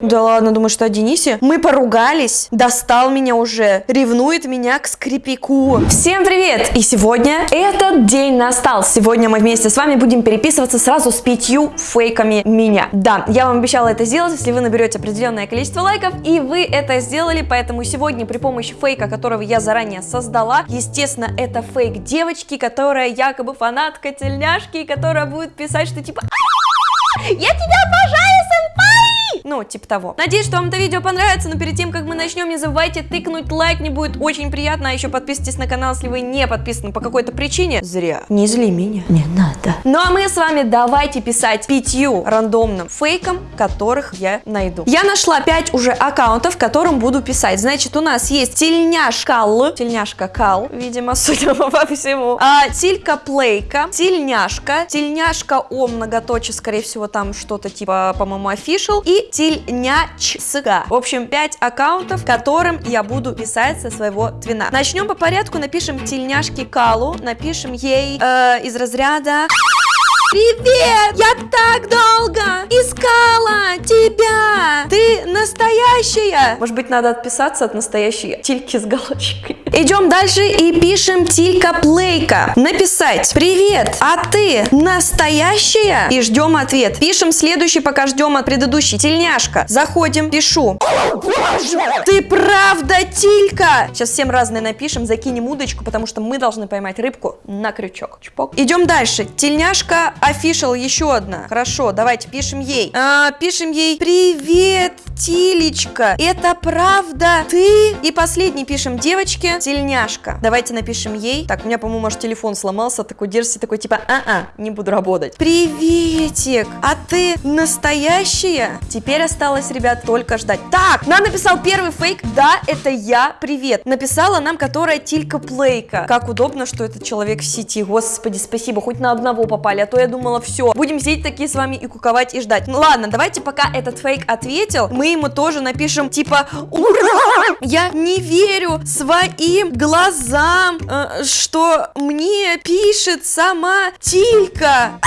Да ладно, думаю, что о Денисе? Мы поругались, достал меня уже, ревнует меня к скрипику. Всем привет! И сегодня этот день настал. Сегодня мы вместе с вами будем переписываться сразу с пятью фейками меня. Да, я вам обещала это сделать, если вы наберете определенное количество лайков, и вы это сделали, поэтому сегодня при помощи фейка, которого я заранее создала, естественно, это фейк девочки, которая якобы фанатка тельняшки, которая будет писать, что типа «Я тебя обожаю, сенпай!» Ну, типа того. Надеюсь, что вам это видео понравится, но перед тем, как мы начнем, не забывайте тыкнуть лайк, мне будет очень приятно, а еще подписывайтесь на канал, если вы не подписаны по какой-то причине. Зря. Не зли меня. Не надо. Ну, а мы с вами давайте писать пятью рандомным фейкам, которых я найду. Я нашла пять уже аккаунтов, которым буду писать. Значит, у нас есть тельняшка Л, тельняшка Кал, видимо, судя по всему, а, тилька Плейка, тельняшка, тельняшка О, многоточие, скорее всего, там что-то типа, по-моему, official, и тельнячска. В общем, 5 аккаунтов, которым я буду писать со своего твина. Начнем по порядку, напишем тельняшки Калу, напишем ей э, из разряда... Привет! Я так долго искала тебя! Ты настоящая! Может быть, надо отписаться от настоящей тильки с галочкой. Идем дальше и пишем Тилька Плейка. Написать Привет, а ты настоящая? И ждем ответ. Пишем следующий, пока ждем от предыдущей. Тельняшка. Заходим, пишу. Ты правда Тилька? Сейчас всем разные напишем, закинем удочку, потому что мы должны поймать рыбку на крючок. Чпок. Идем дальше. Тельняшка official еще одна. Хорошо, давайте пишем ей. А, пишем ей Привет, Тилечка. Это правда ты? И последний пишем девочке тельняшка. Давайте напишем ей. Так, у меня, по-моему, может телефон сломался, такой держится, такой типа, а-а, не буду работать. Приветик, а ты настоящая? Теперь осталось, ребят, только ждать. Так, нам написал первый фейк, да, это я, привет. Написала нам, которая Тилька Плейка. Как удобно, что этот человек в сети. Господи, спасибо, хоть на одного попали, а то я думала, все, будем сидеть такие с вами и куковать и ждать. Ну ладно, давайте пока этот фейк ответил, мы ему тоже напишем, типа, ура, я не верю своим глазам, э, что мне пишет сама Тилька.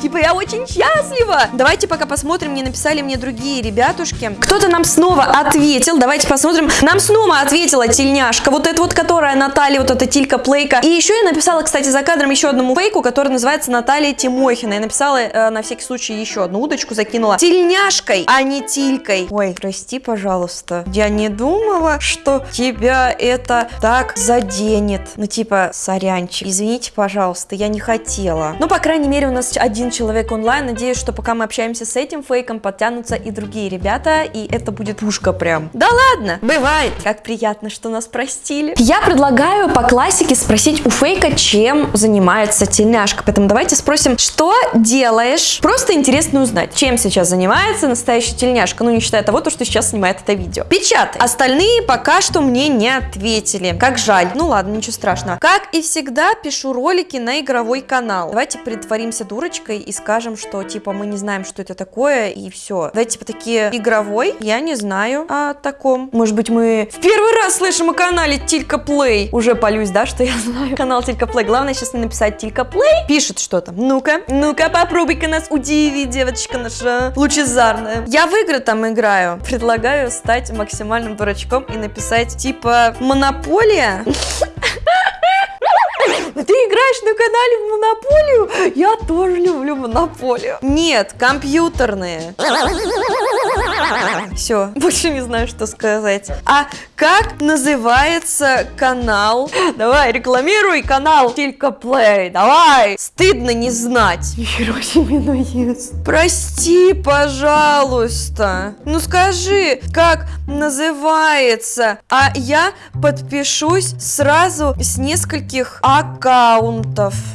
Типа, я очень счастлива. Давайте пока посмотрим, не написали мне другие ребятушки. Кто-то нам снова ответил, давайте посмотрим. Нам снова ответила тельняшка, вот эта вот, которая Наталья, вот эта Тилька Плейка. И еще я написала, кстати, за кадром еще одному фейку, который называется Наталья Тимохина. Я написала э, на всякий случай еще одну удочку, закинула тельняшкой, а не Тилькой. Ой, прости, пожалуйста. Я не думала, что тебя это так заденет. Ну, типа, сорянчик. Извините, пожалуйста, я не хотела. Ну, по крайней мере, у нас один человек онлайн. Надеюсь, что пока мы общаемся с этим фейком, подтянутся и другие ребята, и это будет пушка прям. Да ладно, бывает. Как приятно, что нас простили. Я предлагаю по классике спросить у фейка, чем занимается тельняшка. Поэтому давайте спросим, что делаешь? Просто интересно узнать, чем сейчас занимается настоящая тельняшка, ну не считая того, то, что сейчас снимает это видео. Печатай. Остальные пока что мне не ответили. Как жаль. Ну ладно, ничего страшного. Как и всегда, пишу ролики на игровой канал. Давайте притворимся дурочкой и скажем, что типа мы не знаем, что это такое, и все. Давайте типа такие игровой, я не знаю о таком. Может быть, мы в первый раз слышим о канале Тилька Плей. Уже полюсь, да, что я знаю канал Тилька Плей. Главное сейчас не написать Тилька Плей. Пишет что-то. Ну-ка, ну-ка, попробуй-ка нас удиви, девочка наша лучезарная. Я в игры там играю. Предлагаю стать максимальным дурачком и написать типа Монополия. Играешь на канале в Монополию? Я тоже люблю Монополию. Нет, компьютерные. Все, больше не знаю, что сказать. А как называется канал? Давай, рекламируй канал Тилька Плей, давай. Стыдно не знать. Хироси наезд. Прости, пожалуйста. Ну скажи, как называется? А я подпишусь сразу с нескольких аккаунтов.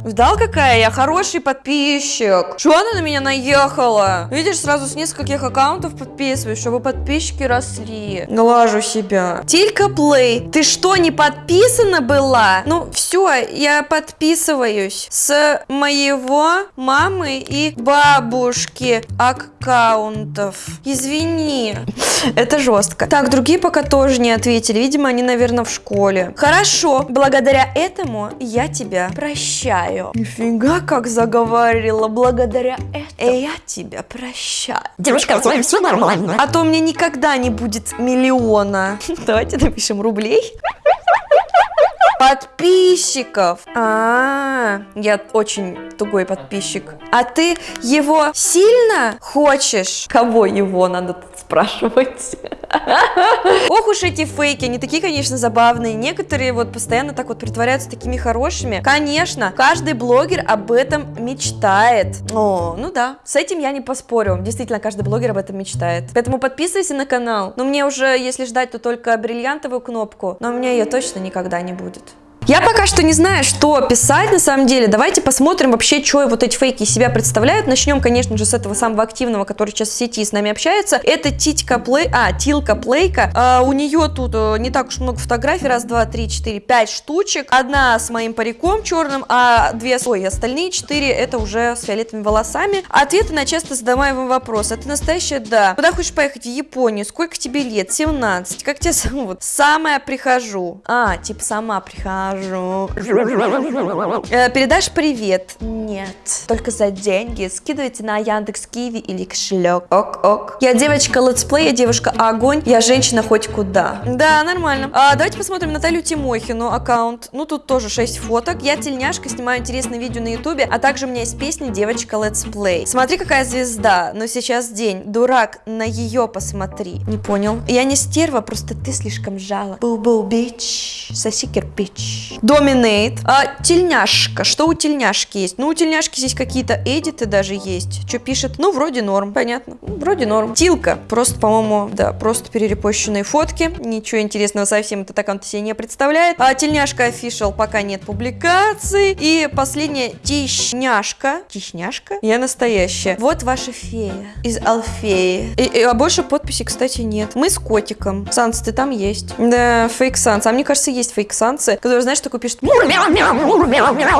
Видал, какая я хороший подписчик? Что она на меня наехала? Видишь, сразу с нескольких аккаунтов подписываюсь, чтобы подписчики росли. Глажу себя. Тилька Плей, ты что, не подписана была? Ну, все, я подписываюсь с моего мамы и бабушки аккаунтов. Извини. Это жестко. Так, другие пока тоже не ответили. Видимо, они, наверное, в школе. Хорошо. Благодаря этому я тебя прощаю. Нифига, как заговорила. Благодаря этому я тебя прощаю. Девушка, с вами все нормально. А то у меня никогда не будет миллиона. Давайте напишем рублей подписчиков. А, -а, а, я очень тугой подписчик. А ты его сильно хочешь? Кого его надо спрашивать? Ох уж эти фейки, они такие, конечно, забавные. Некоторые вот постоянно так вот притворяются такими хорошими. Конечно, каждый блогер об этом мечтает. О, ну да, с этим я не поспорю. Действительно, каждый блогер об этом мечтает. Поэтому подписывайся на канал. Но мне уже, если ждать, то только бриллиантовую кнопку. Но у меня ее точно никогда не будет. Я пока что не знаю, что писать на самом деле. Давайте посмотрим вообще, что вот эти фейки из себя представляют. Начнем, конечно же, с этого самого активного, который сейчас в сети с нами общается. Это Титька Плей... А, Тилка Плейка. А, у нее тут а, не так уж много фотографий. Раз, два, три, четыре, пять штучек. Одна с моим париком черным, а две... Ой, остальные четыре это уже с фиолетовыми волосами. Ответы на часто задаваемый вопрос. Ты настоящая? Да. Куда хочешь поехать? В Японию. Сколько тебе лет? 17. Как тебе зовут? Самая прихожу. А, типа сама прихожу скажу. Э, передашь привет? Нет. Только за деньги. Скидывайте на Яндекс QIWI или кошелек. Ок, ок. Я девочка летсплей, я девушка огонь, я женщина хоть куда. Да, нормально. А, давайте посмотрим Наталью Тимохину аккаунт. Ну, тут тоже 6 фоток. Я тельняшка, снимаю интересные видео на ютубе, а также у меня есть песня девочка летсплей. Смотри, какая звезда. Но сейчас день. Дурак, на ее посмотри. Не понял. Я не стерва, просто ты слишком жала. Бу-бу, бич. Соси кирпич. Доминейт. А, тельняшка. Что у тельняшки есть? Ну, у тельняшки здесь какие-то эдиты даже есть. Что пишет? Ну, вроде норм. Понятно. Вроде норм. Тилка. Просто, по-моему, да, просто перерепощенные фотки. Ничего интересного совсем этот аккаунт себе не представляет. А, тельняшка офишал пока нет публикаций. И последняя тишняшка. Тишняшка? Я настоящая. Вот ваша фея из Алфеи. И, и, а больше подписи, кстати, нет. Мы с котиком. Санс, ты там есть? Да, фейк Санс. А мне кажется, есть фейк Сансы, которые, знаешь, такой пишет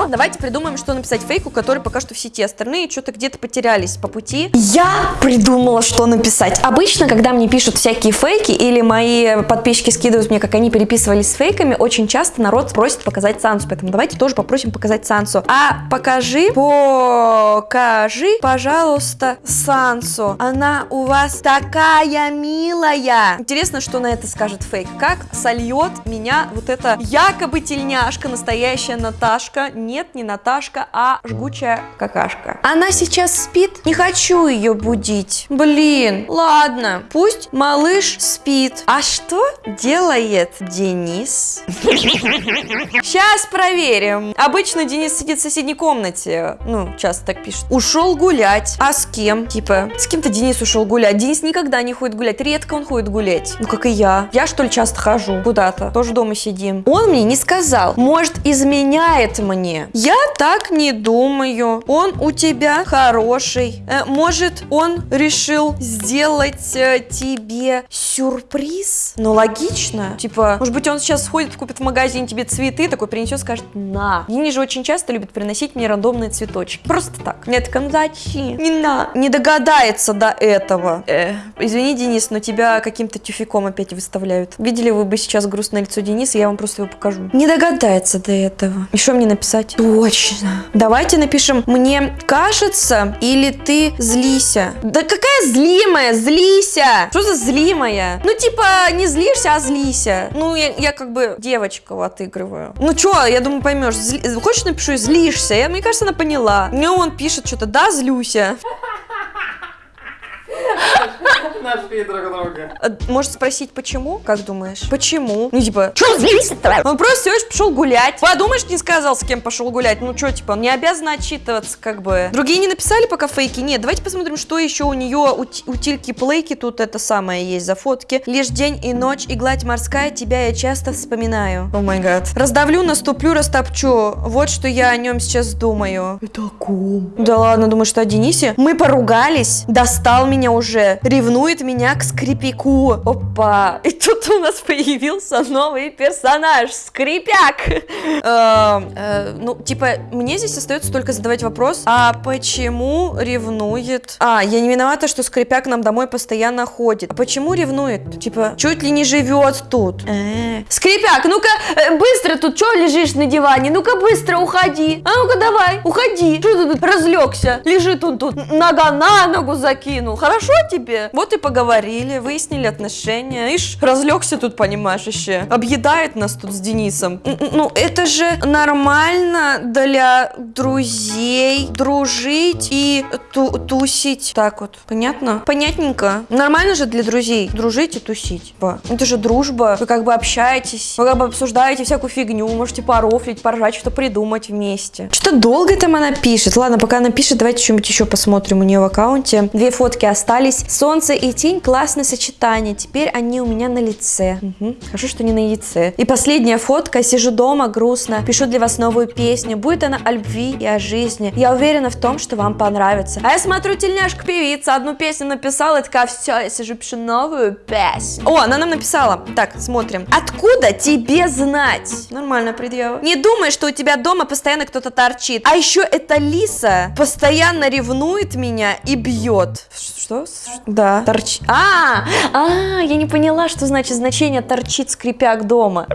Давайте придумаем, что написать фейку, который пока что в сети. Остальные что-то где-то потерялись по пути. Я придумала, что написать. Обычно, когда мне пишут всякие фейки или мои подписчики скидывают мне, как они переписывались с фейками, очень часто народ просит показать Сансу. Поэтому давайте тоже попросим показать Сансу. А покажи, покажи, пожалуйста, Сансу. Она у вас такая милая. Интересно, что на это скажет фейк. Как сольет меня вот это якобы тельняшка, настоящая Наташка. Нет, не Наташка, а жгучая какашка. Она сейчас спит? Не хочу ее будить. Блин, ладно, пусть малыш спит. А что делает Денис? Сейчас проверим. Обычно Денис сидит в соседней комнате. Ну, часто так пишут. Ушел гулять. А с кем? Типа, с кем-то Денис ушел гулять. Денис никогда не ходит гулять. Редко он ходит гулять. Ну, как и я. Я, что ли, часто хожу куда-то. Тоже дома сидим. Он мне не сказал. Может, изменяет мне. Я так не думаю. Он у тебя хороший. Э, может, он решил сделать э, тебе сюрприз? Ну, логично. Типа, может быть, он сейчас сходит, купит в магазин тебе цветы, такой принесет, скажет, на. Они же очень часто любят приносить мне рандомные цветочки. Просто так. Нет, такая, ну зачем? Не на. Не догадается до этого. Э, извини, Денис, но тебя каким-то тюфиком опять выставляют. Видели вы бы сейчас грустное лицо Дениса, я вам просто его покажу. Не догадается до этого. И что мне написать? Точно. Давайте напишем «Мне кажется» или «Ты злися». Да какая злимая? Злися! Что за злимая? Ну, типа, не злишься, а злися. Ну, я, я как бы девочку отыгрываю. Ну, что, я думаю, поймешь. Зли... Хочешь, напишу «Злишься»? Я, мне кажется, она поняла. Мне он пишет что-то «Да, злюся». Нашли друг друга. Может спросить, почему? Как думаешь? Почему? Ну, типа, что злись-то? Он просто всего лишь пошел гулять. Подумаешь, не сказал, с кем пошел гулять. Ну, что, типа, он не обязан отчитываться, как бы. Другие не написали пока фейки? Нет, давайте посмотрим, что еще у нее, у, у Тильки Плейки тут это самое есть за фотки. Лишь день и ночь, и гладь морская, тебя я часто вспоминаю. О май гад. Раздавлю, наступлю, растопчу. Вот что я о нем сейчас думаю. Это о ком? Да ладно, думаю, что о Денисе? Мы поругались, достал меня уже, ревнует ревнует меня к скрипику. Опа. И тут у нас появился новый персонаж. Скрипяк. Эм, э, ну, типа, мне здесь остается только задавать вопрос, а почему ревнует? А, я не виновата, что скрипяк нам домой постоянно ходит. А почему ревнует? Типа, чуть ли не живет тут. Э. Скрипяк, ну-ка, э, быстро тут, что лежишь на диване? Ну-ка, быстро уходи. А ну-ка, давай, уходи. Что ты тут разлегся? Лежит он тут, нога на ногу закинул. Хорошо тебе? Вот и поговорили, выяснили отношения. Ишь, разлегся тут, понимаешь, еще. Объедает нас тут с Денисом. Ну, это же нормально для друзей дружить и ту- тусить. Так вот, понятно? Понятненько. Нормально же для друзей дружить и тусить. Это же дружба. Вы как бы общаетесь, вы как бы обсуждаете всякую фигню, можете порофлить, поржать, что придумать вместе. Что долго там она пишет? Ладно, пока она пишет, давайте что-нибудь еще посмотрим у нее в аккаунте. Две фотки остались. Солнце и тень, классное сочетание. Теперь они у меня на лице. Мгм. Хорошо, что не на яйце. И последняя фотка. Сижу дома, грустно. Пишу для вас новую песню. Будет она о любви и о жизни. Я уверена в том, что вам понравится. А я смотрю, тельняшка певица одну песню написала, и такая, все, я сижу, пишу новую песню. О, она нам написала. Так, смотрим. Откуда тебе знать? Нормально предъява. Не думай, что у тебя дома постоянно кто-то торчит. А еще эта лиса постоянно ревнует меня и бьет. Что? Да. Торч... А, а, я не поняла, что значит значение торчит скрипяк дома.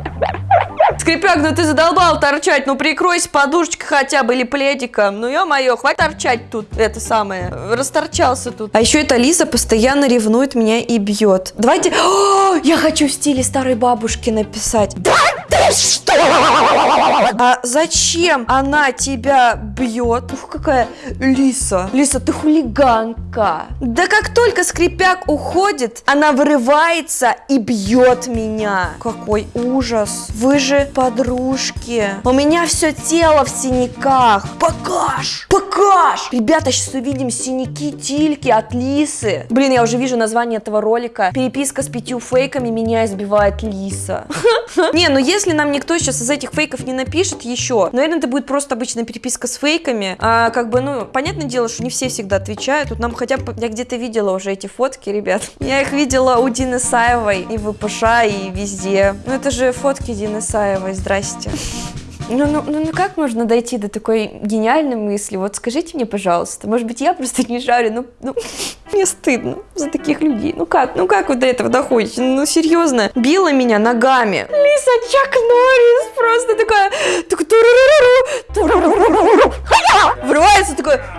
Скрипяк, ну ты задолбал торчать, ну прикройся подушечкой хотя бы или пледиком. Ну ё-моё, хватит торчать тут, это самое, расторчался тут. А еще эта Лиза постоянно ревнует меня и бьет. Давайте, О, я хочу в стиле старой бабушки написать. Да ты что? А зачем она тебя бьет? Ух, какая Лиса. Лиса, ты хулиганка. Да как только скрипяк уходит, она вырывается и бьет меня. Какой ужас. Вы же подружки. У меня все тело в синяках. Покаж! Покаж! Ребята, сейчас увидим синяки Тильки от Лисы. Блин, я уже вижу название этого ролика. Переписка с пятью фейками меня избивает Лиса. Не, ну если нам никто сейчас из этих фейков не напишет еще, наверное, это будет просто обычная переписка с фейками. А, как бы, ну, понятное дело, что не все всегда отвечают. Тут нам хотя бы, я где-то видела уже эти фотки, ребят. Я их видела у Дины Саевой и в ВПШ, и везде. Ну, это же фотки Дины Саевой, здрасте. Ну, ну, ну, ну как можно дойти до такой гениальной мысли? Вот скажите мне, пожалуйста, может быть, я просто не жарю, ну, ну мне стыдно за таких людей. Ну как, ну как вы до этого доходите? Ну, серьезно, била меня ногами. Лиса Чак Норрис просто такая, так, туруруруру, врывается такой, «Ха-я! Ха-я!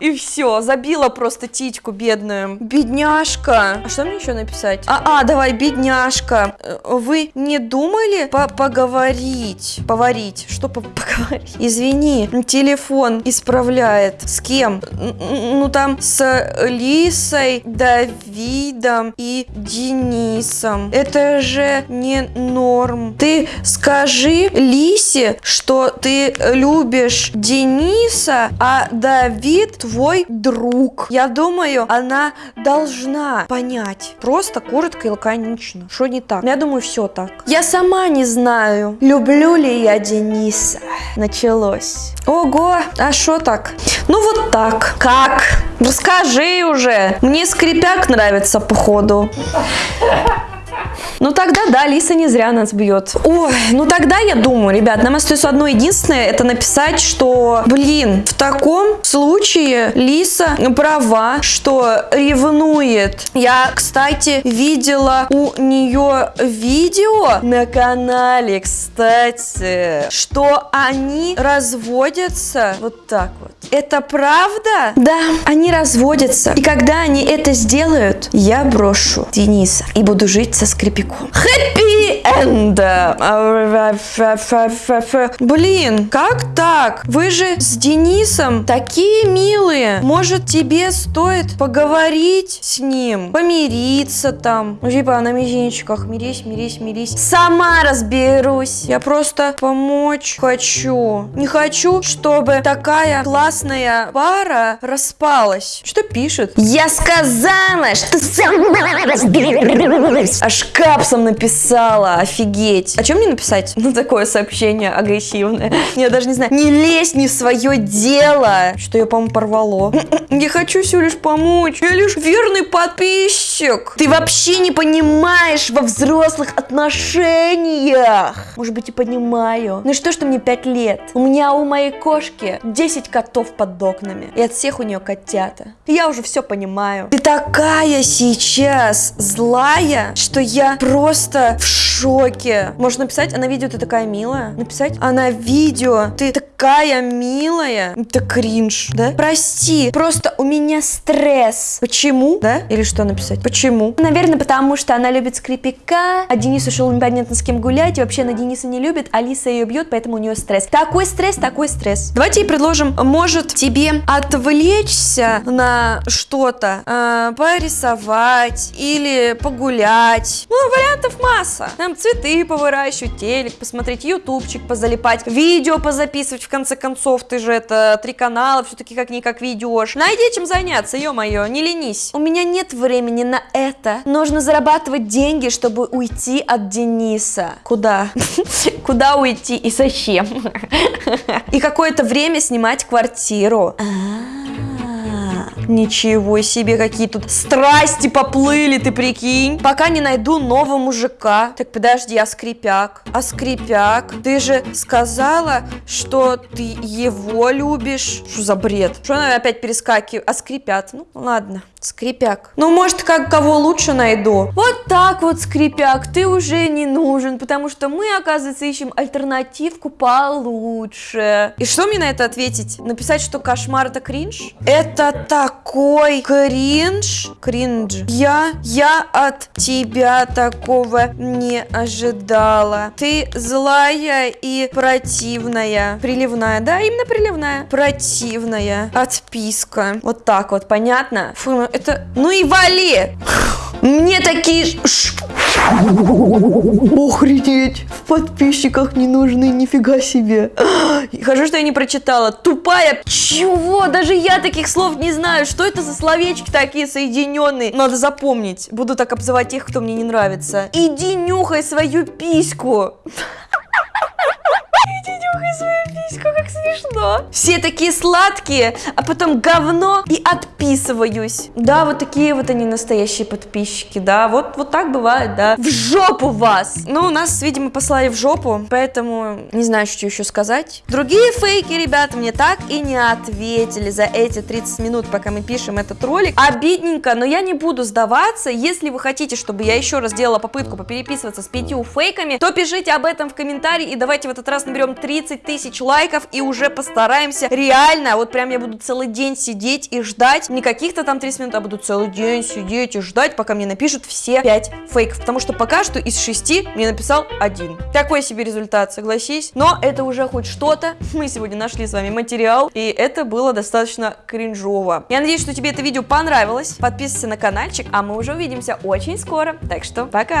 И все, забила просто титьку бедную. Бедняжка. А что мне еще написать? А, а, давай, бедняжка. Э, Вы не думали по поговорить? Поварить. Что по поговорить? Извини, телефон исправляет. С кем? Ну там с Лисой, Давидом и Денисом. Это же не норм. Ты скажи Лисе, что ты любишь Дениса, а Давид твой друг. Я думаю, она должна понять. Просто коротко и лаконично. Что не так? Я думаю, все так. Я сама не знаю, люблю ли я Дениса. Началось. Ого, а что так? Ну вот так. Как? Расскажи уже. Мне скрипяк нравится, походу. Ну тогда да, Лиса не зря нас бьет. Ой, ну тогда я думаю, ребят, нам остается одно единственное, это написать, что, блин, в таком случае Лиса права, что ревнует. Я, кстати, видела у нее видео на канале, кстати, что они разводятся вот так вот. Это правда? Да, они разводятся. И когда они это сделают, я брошу Дениса и буду жить со скрипиком. Хэппи энд! Блин, как так? Вы же с Денисом такие милые. Может, тебе стоит поговорить с ним? Помириться там? Ну, типа на мизинчиках. Мирись, мирись, мирись. Сама разберусь. Я просто помочь хочу. Не хочу, чтобы такая классная пара распалась. Что пишет? Я сказала, что сама разберусь. Аж капсом написала. Офигеть. А что мне написать? Ну, такое сообщение агрессивное. Я даже не знаю. Не лезь не в свое дело. Что я, по-моему, порвало. Я хочу всего лишь помочь. Я лишь верный подписчик. Денисик, ты вообще не понимаешь во взрослых отношениях. Может быть, и понимаю. Ну что, что мне 5 лет? У меня у моей кошки 10 котов под окнами. И от всех у нее котята. Я уже все понимаю. Ты такая сейчас злая, что я просто в шоке. Можно написать, а на видео ты такая милая. Написать, а на видео ты такая милая. Это кринж, да? Прости, просто у меня стресс. Почему? Да? Или что написать? Почему? Наверное, потому что она любит скрипика, а Денис ушел непонятно с кем гулять, и вообще она Дениса не любит, Алиса ее бьет, поэтому у нее стресс. Такой стресс, такой стресс. Давайте ей предложим, может тебе отвлечься на что-то, э, порисовать или погулять. Ну, вариантов масса. Там цветы повыращивать, телек посмотреть, ютубчик позалипать, видео позаписывать, в конце концов, ты же это три канала, все-таки как-никак ведешь. Найди чем заняться, ё-моё, не ленись. У меня нет времени на это. Нужно зарабатывать деньги, чтобы уйти от Дениса. Куда? Куда уйти и зачем? И какое-то время снимать квартиру. Ничего себе, какие тут страсти поплыли, ты прикинь. Пока не найду нового мужика. Так, подожди, а скрипяк? А скрипяк? Ты же сказала, что ты его любишь. Что за бред? Что она опять перескакивает? А скрипят? Ну, ладно. Скрипяк. Ну, может, как кого лучше найду. Вот так вот, скрипяк, ты уже не нужен, потому что мы, оказывается, ищем альтернативку получше. И что мне на это ответить? Написать, что кошмар это кринж? Это такой кринж. Кринж. Я, я от тебя такого не ожидала. Ты злая и противная. Приливная, да, именно приливная. Противная. Отписка. Вот так вот, понятно? Фу, ну это... Ну и вали! Мне такие... Охренеть! В подписчиках не нужны, нифига себе. Хожу, что я не прочитала. Тупая. Чего? Даже я таких слов не знаю. Что это за словечки такие соединенные? Надо запомнить. Буду так обзывать тех, кто мне не нравится. Иди нюхай свою письку. Иди нюхай свою письку, как смешно. Все такие сладкие, а потом говно и отписываюсь. Да, вот такие вот они настоящие подписчики, да, вот, вот так бывает, да. В жопу вас! Ну, нас, видимо, послали в жопу, поэтому не знаю, что еще сказать. Другие фейки, ребята, мне так и не ответили за эти 30 минут, пока мы пишем этот ролик. Обидненько, но я не буду сдаваться. Если вы хотите, чтобы я еще раз сделала попытку попереписываться с пятью фейками, то пишите об этом в комментарии и давайте в этот раз наберем 30 тысяч лайков и уже постараемся реально, вот прям я буду целый день сидеть и ждать, не каких-то там 30 минут, а буду целый день сидеть и ждать, пока мне напишут все 5 фейков, потому что пока что из 6 мне написал один. Такой себе результат, согласись, но это уже хоть что-то, мы сегодня нашли с вами материал, и это было достаточно кринжово. Я надеюсь, что тебе это видео понравилось, подписывайся на каналчик, а мы уже увидимся очень скоро, так что пока!